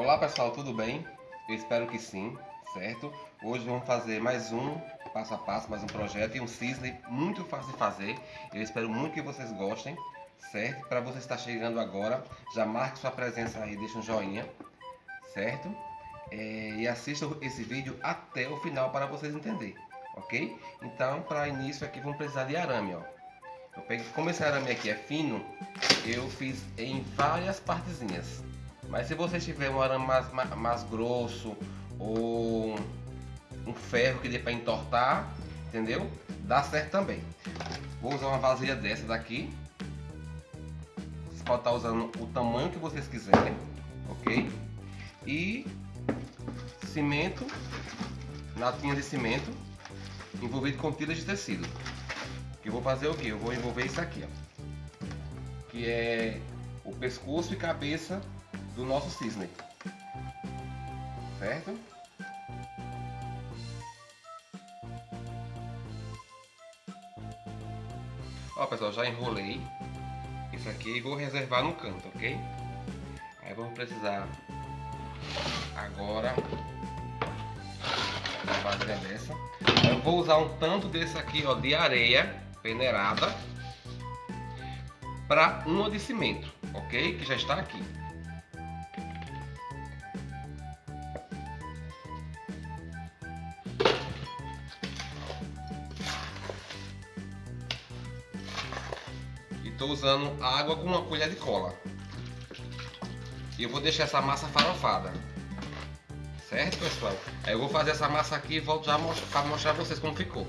Olá pessoal, tudo bem? Eu espero que sim, certo? Hoje vamos fazer mais um passo a passo, mais um projeto e um cisne muito fácil de fazer. Eu espero muito que vocês gostem, certo? Para você estar chegando agora, já marque sua presença aí, deixa um joinha, certo? É, e assista esse vídeo até o final para vocês entenderem, ok? Então, para início aqui vamos precisar de arame, ó. Eu peguei, como esse arame aqui é fino, eu fiz em várias partezinhas. Mas se você tiver um arame mais, mais, mais grosso ou um ferro que dê para entortar, entendeu? Dá certo também. Vou usar uma vasilha dessa daqui. Você pode estar usando o tamanho que vocês quiserem, ok? E cimento, latinha de cimento, envolvido com tiras de tecido. Que eu vou fazer o que? Eu vou envolver isso aqui, ó. Que é o pescoço e cabeça do nosso cisne. Certo? Ó pessoal, já enrolei isso aqui e vou reservar no canto, ok? Aí vamos precisar agora uma vasilha dessa. Eu vou usar um tanto desse aqui, ó, de areia peneirada para uma de cimento, ok? Que já está aqui. Estou usando água com uma colher de cola. E eu vou deixar essa massa farofada. Certo, pessoal? Aí eu vou fazer essa massa aqui e volto já para mostrar pra vocês como ficou.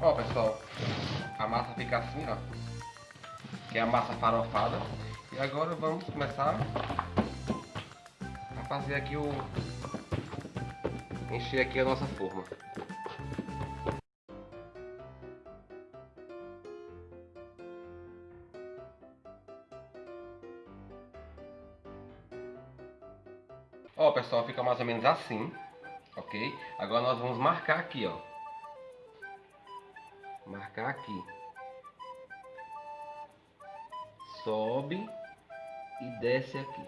Ó, pessoal, a massa fica assim, ó. Que é a massa farofada. E agora vamos começar a fazer aqui o... Encher aqui a nossa forma. Ó, pessoal, fica mais ou menos assim, ok? Agora nós vamos marcar aqui, ó. Marcar aqui. Sobe e desce aqui.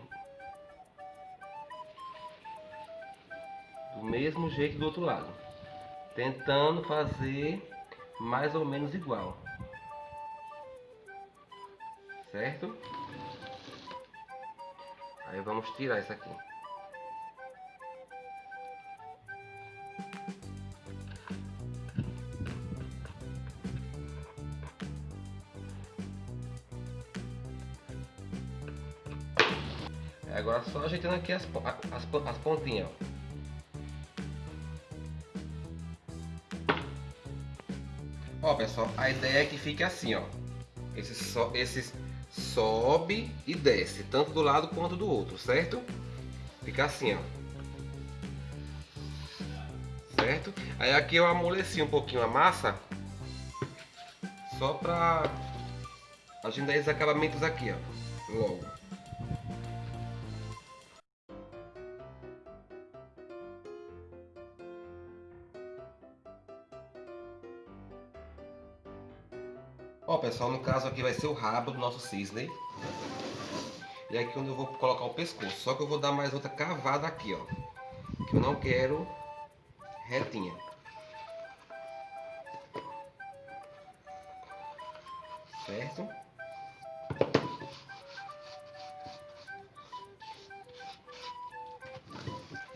Do mesmo jeito do outro lado. Tentando fazer mais ou menos igual. Certo? Aí vamos tirar isso aqui. Agora só ajeitando aqui as, as, as pontinhas. Ó. ó pessoal, a ideia é que fique assim, ó. Esse, so, esses sobe e desce, tanto do lado quanto do outro, certo? Fica assim, ó. Certo? Aí aqui eu amoleci um pouquinho a massa, só pra a gente esses acabamentos aqui, ó. Logo. Ó pessoal, no caso aqui vai ser o rabo do nosso cisne. E aqui onde eu vou colocar o pescoço. Só que eu vou dar mais outra cavada aqui, ó. Que eu não quero retinha. Certo?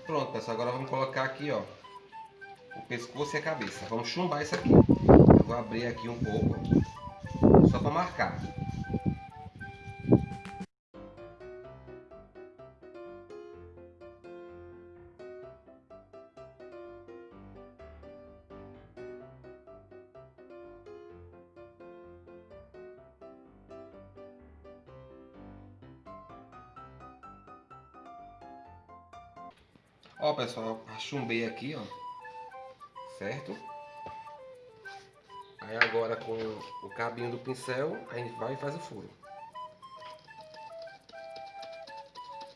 Pronto, pessoal. Agora vamos colocar aqui, ó. O pescoço e a cabeça. Vamos chumbar isso aqui. Eu vou abrir aqui um pouco só para marcar. Ó pessoal, chumbei aqui, ó, certo? Aí agora com o cabinho do pincel, a gente vai e faz o furo.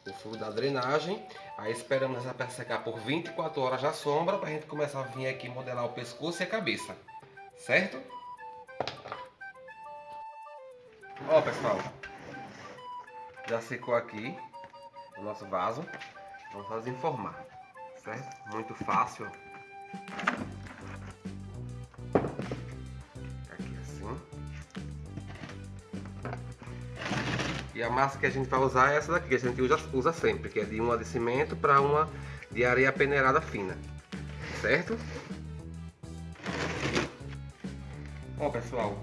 O furo da drenagem. Aí esperamos essa peça secar por 24 horas na sombra para a gente começar a vir aqui modelar o pescoço e a cabeça. Certo? Ó pessoal, já secou aqui, o nosso vaso. Vamos fazer informar, certo? Muito fácil. E a massa que a gente vai usar é essa daqui, que a gente usa, usa sempre, que é de uma de cimento para uma de areia peneirada fina, certo? Ó pessoal,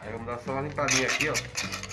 aí vamos dar só uma limpadinha aqui, ó.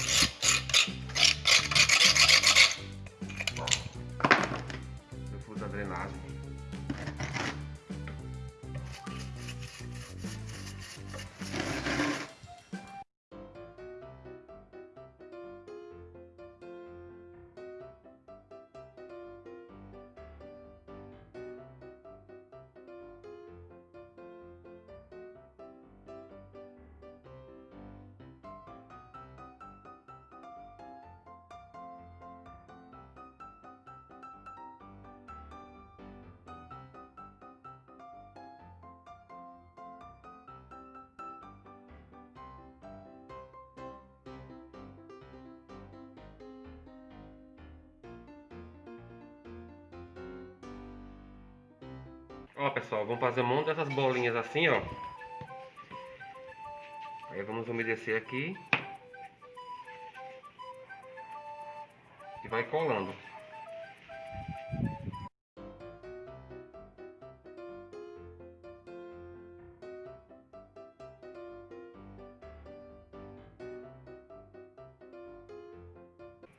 Ó pessoal, vamos fazer um monte dessas bolinhas assim, ó. Aí vamos umedecer aqui. E vai colando.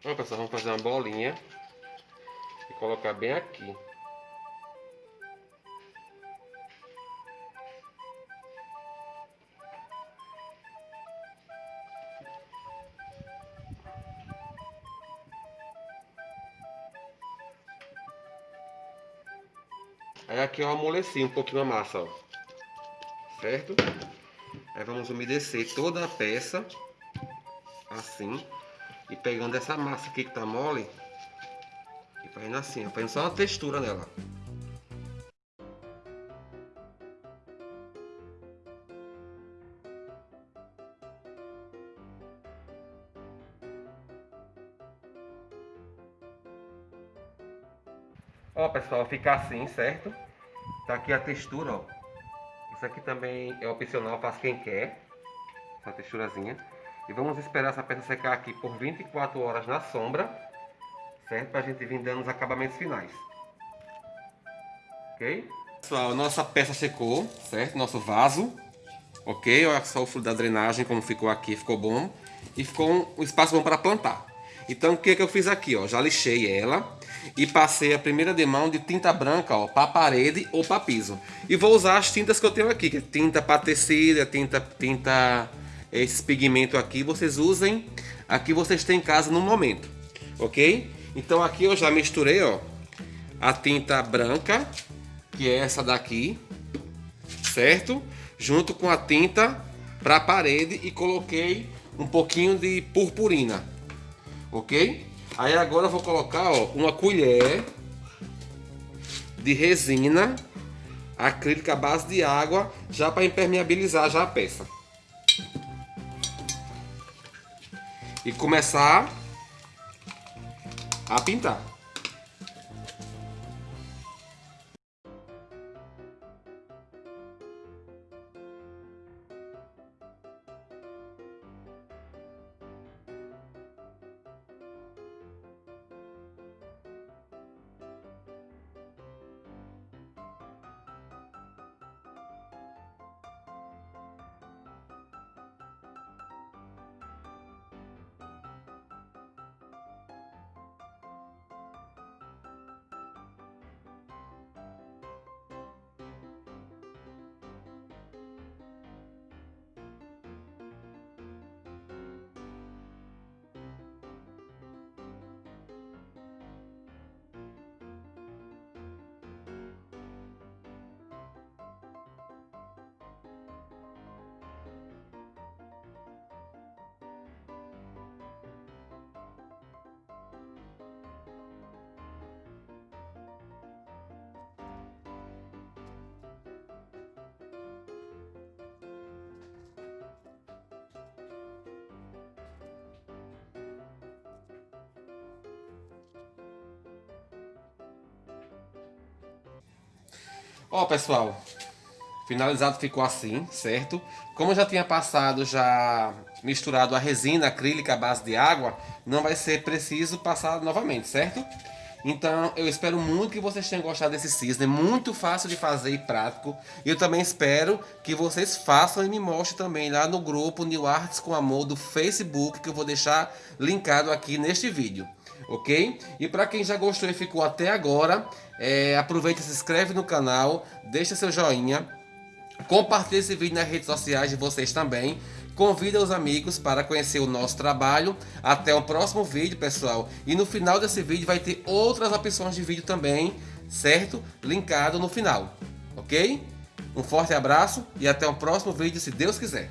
Ó pessoal, vamos fazer uma bolinha e colocar bem aqui. Aí aqui eu amoleci um pouquinho a massa, ó. Certo? Aí vamos umedecer toda a peça. Assim. E pegando essa massa aqui que tá mole. E fazendo assim, ó. Fazendo só uma textura nela. Ó, pessoal, fica assim, certo? Tá aqui a textura, ó. Isso aqui também é opcional, faz quem quer. Essa texturazinha. E vamos esperar essa peça secar aqui por 24 horas na sombra. Certo? Pra gente vir dando os acabamentos finais. Ok? Pessoal, nossa peça secou, certo? Nosso vaso. Ok? Olha só o fluido da drenagem como ficou aqui, ficou bom. E ficou um, espaço bom para plantar. Então o que, que eu fiz aqui? Ó? Já lixei ela e passei a primeira demão de tinta branca para parede ou para piso. E vou usar as tintas que eu tenho aqui, que é tinta para tecido, é tinta, tinta, esse pigmento aqui, vocês usem a que vocês têm em casa no momento, ok? Então aqui eu já misturei ó, a tinta branca, que é essa daqui, certo? Junto com a tinta para parede e coloquei um pouquinho de purpurina, ok? Aí agora eu vou colocar ó, uma colher de resina acrílica à base de água já para impermeabilizar já a peça. E começar a pintar. Ó, pessoal, finalizado ficou assim, certo? Como eu já tinha passado, já misturado a resina acrílica à base de água, não vai ser preciso passar novamente, certo? Então, eu espero muito que vocês tenham gostado desse cisne, muito fácil de fazer e prático. E eu também espero que vocês façam e me mostrem também lá no grupo New Arts com Amor do Facebook, que eu vou deixar linkado aqui neste vídeo, ok? E para quem já gostou e ficou até agora, é, aproveita se inscreve no canal, deixa seu joinha, compartilhe esse vídeo nas redes sociais de vocês também. Convida os amigos para conhecer o nosso trabalho. Até o próximo vídeo, pessoal. E no final desse vídeo vai ter outras opções de vídeo também, certo? Linkado no final, ok? Um forte abraço e até o próximo vídeo, se Deus quiser.